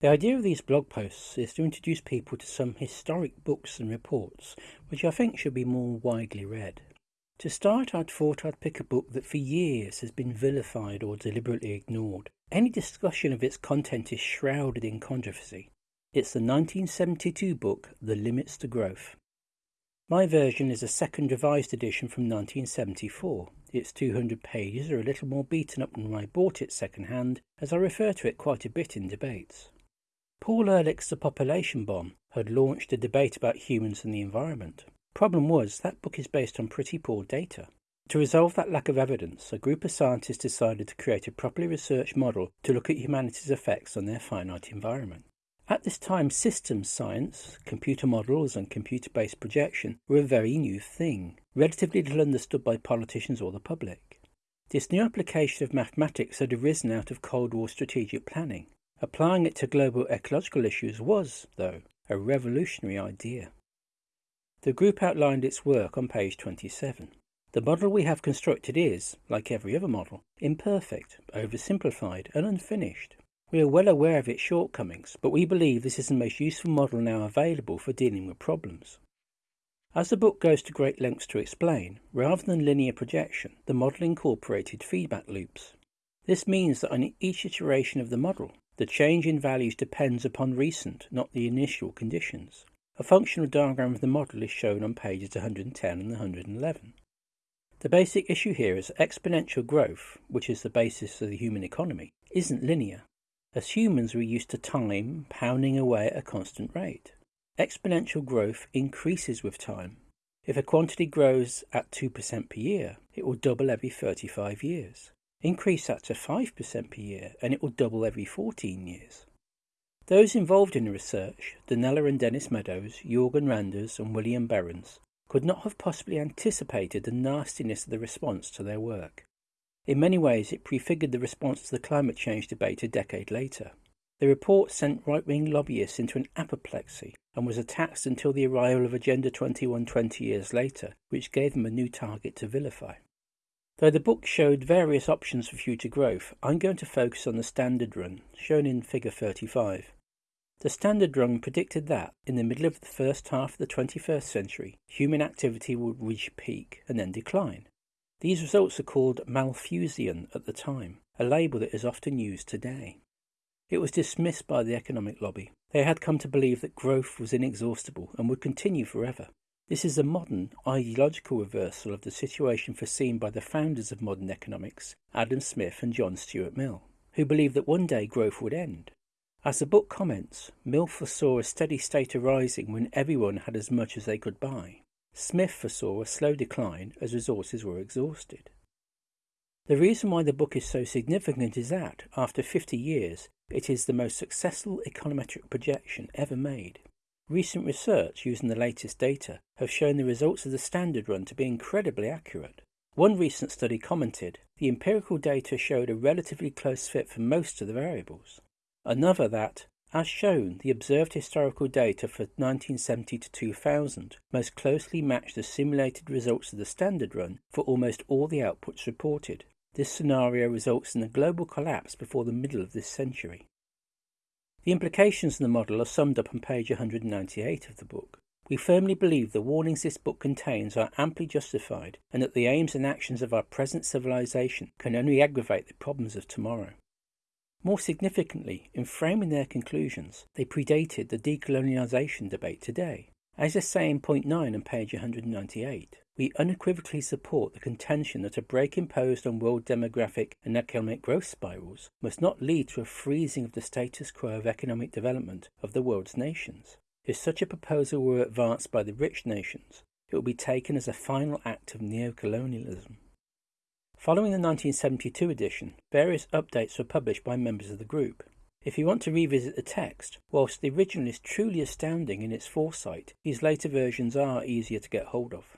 The idea of these blog posts is to introduce people to some historic books and reports which I think should be more widely read. To start, I'd thought I'd pick a book that for years has been vilified or deliberately ignored. Any discussion of its content is shrouded in controversy. It's the 1972 book The Limits to Growth. My version is a second revised edition from 1974. Its 200 pages are a little more beaten up than when I bought it second hand, as I refer to it quite a bit in debates. Paul Ehrlich's The Population Bomb had launched a debate about humans and the environment. Problem was, that book is based on pretty poor data. To resolve that lack of evidence, a group of scientists decided to create a properly researched model to look at humanity's effects on their finite environment. At this time, systems science, computer models, and computer based projection were a very new thing, relatively little understood by politicians or the public. This new application of mathematics had arisen out of Cold War strategic planning, Applying it to global ecological issues was, though, a revolutionary idea. The group outlined its work on page 27. The model we have constructed is, like every other model, imperfect, oversimplified, and unfinished. We are well aware of its shortcomings, but we believe this is the most useful model now available for dealing with problems. As the book goes to great lengths to explain, rather than linear projection, the model incorporated feedback loops. This means that on each iteration of the model, the change in values depends upon recent, not the initial conditions. A functional diagram of the model is shown on pages 110 and 111. The basic issue here is exponential growth, which is the basis of the human economy, isn't linear. As humans, we're used to time pounding away at a constant rate. Exponential growth increases with time. If a quantity grows at 2% per year, it will double every 35 years. Increase that to 5% per year and it will double every 14 years. Those involved in the research, Donella and Dennis Meadows, Jorgen Randers and William Behrens, could not have possibly anticipated the nastiness of the response to their work. In many ways, it prefigured the response to the climate change debate a decade later. The report sent right wing lobbyists into an apoplexy and was attacked until the arrival of Agenda 21 20 years later, which gave them a new target to vilify. Though the book showed various options for future growth, I'm going to focus on the standard run, shown in figure 35. The standard run predicted that, in the middle of the first half of the 21st century, human activity would reach a peak and then decline. These results are called Malthusian at the time, a label that is often used today. It was dismissed by the economic lobby. They had come to believe that growth was inexhaustible and would continue forever. This is a modern, ideological reversal of the situation foreseen by the founders of modern economics, Adam Smith and John Stuart Mill, who believed that one day growth would end. As the book comments, Mill foresaw a steady state arising when everyone had as much as they could buy. Smith foresaw a slow decline as resources were exhausted. The reason why the book is so significant is that, after 50 years, it is the most successful econometric projection ever made. Recent research using the latest data have shown the results of the standard run to be incredibly accurate. One recent study commented the empirical data showed a relatively close fit for most of the variables. Another that, as shown, the observed historical data for 1970 to 2000 most closely matched the simulated results of the standard run for almost all the outputs reported. This scenario results in a global collapse before the middle of this century. The implications of the model are summed up on page 198 of the book. We firmly believe the warnings this book contains are amply justified and that the aims and actions of our present civilization can only aggravate the problems of tomorrow. More significantly, in framing their conclusions, they predated the decolonization debate today. As I say in point 9 on page 198, we unequivocally support the contention that a brake imposed on world demographic and economic growth spirals must not lead to a freezing of the status quo of economic development of the world's nations. If such a proposal were advanced by the rich nations, it would be taken as a final act of neocolonialism. Following the 1972 edition, various updates were published by members of the group. If you want to revisit the text, whilst the original is truly astounding in its foresight, these later versions are easier to get hold of.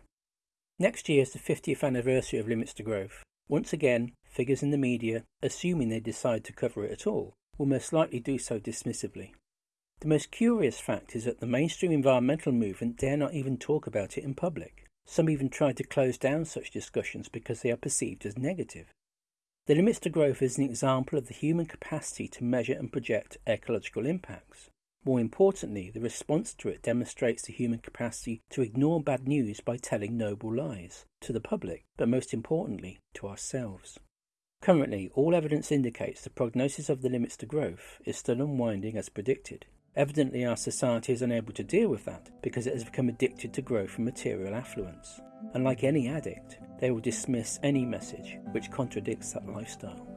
Next year is the 50th anniversary of Limits to Growth. Once again, figures in the media, assuming they decide to cover it at all, will most likely do so dismissively. The most curious fact is that the mainstream environmental movement dare not even talk about it in public. Some even try to close down such discussions because they are perceived as negative. The limits to growth is an example of the human capacity to measure and project ecological impacts. More importantly, the response to it demonstrates the human capacity to ignore bad news by telling noble lies to the public, but most importantly, to ourselves. Currently, all evidence indicates the prognosis of the limits to growth is still unwinding as predicted. Evidently, our society is unable to deal with that because it has become addicted to growth and material affluence. And like any addict, they will dismiss any message which contradicts that lifestyle.